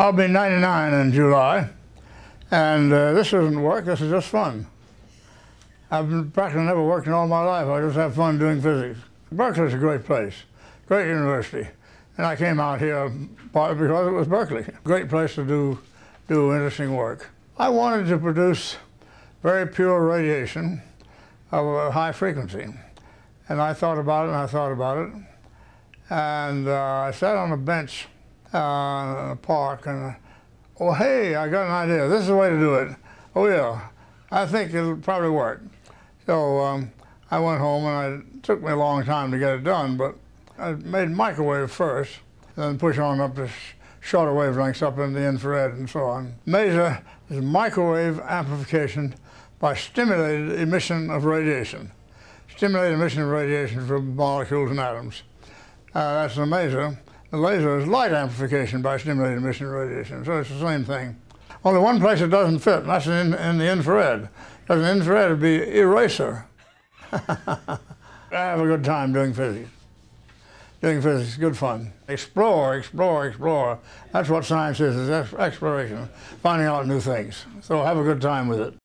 I'll be 99 in July, and uh, this isn't work, this is just fun. I've been practically never worked in all my life, I just have fun doing physics. Berkeley's a great place, great university, and I came out here partly because it was Berkeley. Great place to do, do interesting work. I wanted to produce very pure radiation of a high frequency, and I thought about it and I thought about it, and uh, I sat on a bench uh, park and, oh hey, I got an idea. This is the way to do it. Oh yeah, I think it'll probably work. So um, I went home and it took me a long time to get it done, but I made microwave first, then push on up to sh shorter wavelengths up in the infrared and so on. MASER is microwave amplification by stimulated emission of radiation. Stimulated emission of radiation from molecules and atoms. Uh, that's the maser. The laser is light amplification by stimulated emission radiation, so it's the same thing. Only one place it doesn't fit, and that's in, in the infrared. Because in infrared it'd be eraser. I have a good time doing physics. Doing physics is good fun. Explore, explore, explore. That's what science is, is exploration, finding out new things. So have a good time with it.